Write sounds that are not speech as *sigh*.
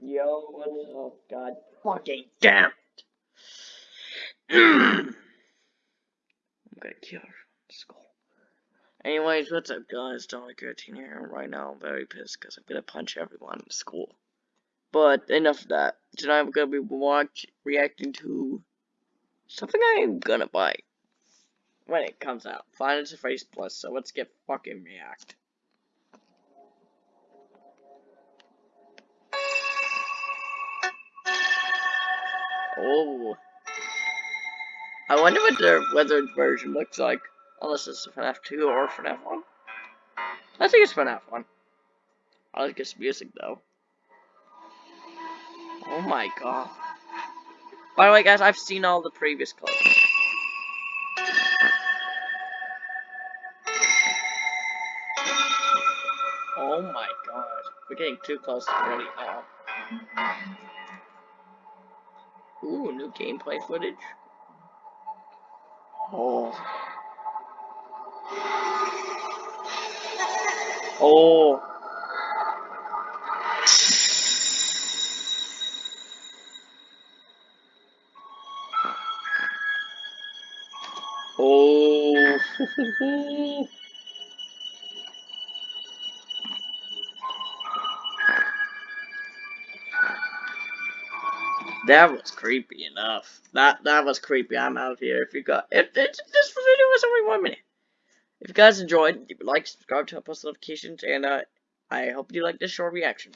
Yo, what's up? God fucking damn it. *clears throat* I'm gonna kill her in school. Anyways, what's up guys? Dolly Gertine here. Right now I'm very pissed because I'm gonna punch everyone in school. But enough of that. Tonight I'm gonna be watch reacting to something I'm gonna buy when it comes out. Final Face Plus, so let's get fucking react. Oh. I wonder what their weathered version looks like. Unless it's FNAF 2 or FNAF 1. I think it's FNAF 1. I like its music though. Oh my god. By the way guys, I've seen all the previous clips. Oh my god. We're getting too close already. Uh -oh. Ooh, new gameplay footage. Oh. Oh. *laughs* Oh. *laughs* That was creepy enough. That that was creepy. I'm out of here. If you got if, if this video was only one minute. If you guys enjoyed, like, subscribe, turn on post notifications, and uh, I hope you like this short reaction.